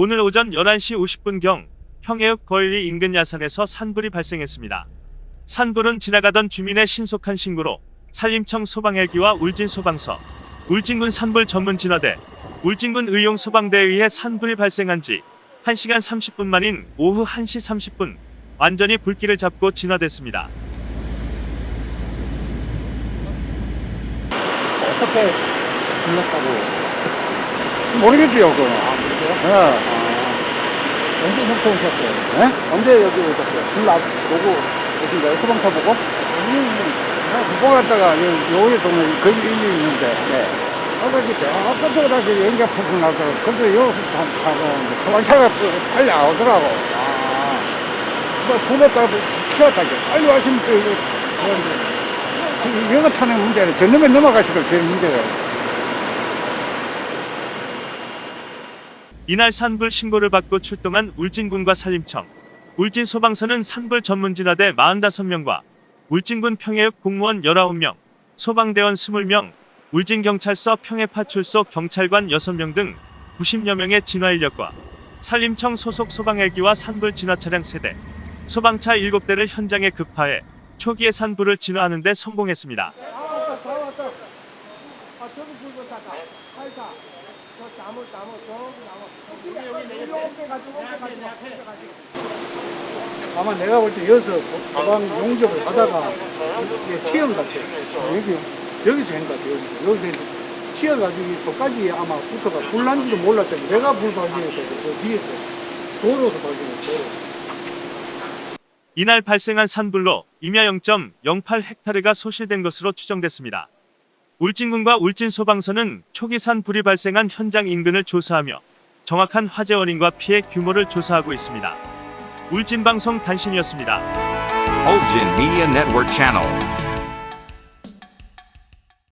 오늘 오전 11시 50분경 평해읍 거일리 인근 야산에서 산불이 발생했습니다. 산불은 지나가던 주민의 신속한 신고로 산림청 소방헬기와 울진소방서, 울진군 산불 전문 진화대, 울진군 의용소방대에 의해 산불이 발생한 지 1시간 30분 만인 오후 1시 30분 완전히 불길을 잡고 진화됐습니다. 어떻게 불렀다고? 모르겠지요, 그거. 아, 그러세요? 예. 아, 언제 속초 오셨어요? 예? 언제 여기 오셨어요? 불 나, 보고 오신 거예요? 소방차 보고? 나 국보 갔다가 여기 동네 거기 일이 있는데, 네. 아까 그때, 아, 아까부터 다시 연기가 푹푹 나더라고. 근데 여기서 타고, 소방차가 빨리 안 오더라고. 아, 뭐, 불렀다가 키웠다게. 빨리 왔으면 또, 이거, 영어 타는 문제는 저놈에 넘어가시고 제일 문제가. 이날 산불 신고를 받고 출동한 울진군과 산림청, 울진소방서는 산불 전문진화대 45명과 울진군 평해읍 공무원 19명, 소방대원 20명, 울진경찰서 평해파출소 경찰관 6명 등 90여 명의 진화 인력과 산림청 소속 소방헬기와 산불 진화 차량 3대, 소방차 7대를 현장에 급파해 초기에 산불을 진화하는 데 성공했습니다. 아마 내가 볼 때 여기서 소방 용접을 하다가 이게 튀어온 것 같아요. 여기, 여기서 한 것 같아요. 여기서. 여기서 튀어가지고 이 속까지 아마 붙어가 불난지도 몰랐더니 내가 불 발견했어요. 그 뒤에서. 도로에서 발견했어요. 이날 발생한 산불로 임야 0.08헥타르가 소실된 것으로 추정됐습니다. 울진군과 울진소방서는 초기 산불이 발생한 현장 인근을 조사하며 정확한 화재 원인과 피해 규모를 조사하고 있습니다. 울진방송 단신이었습니다. Ulgin Media Network.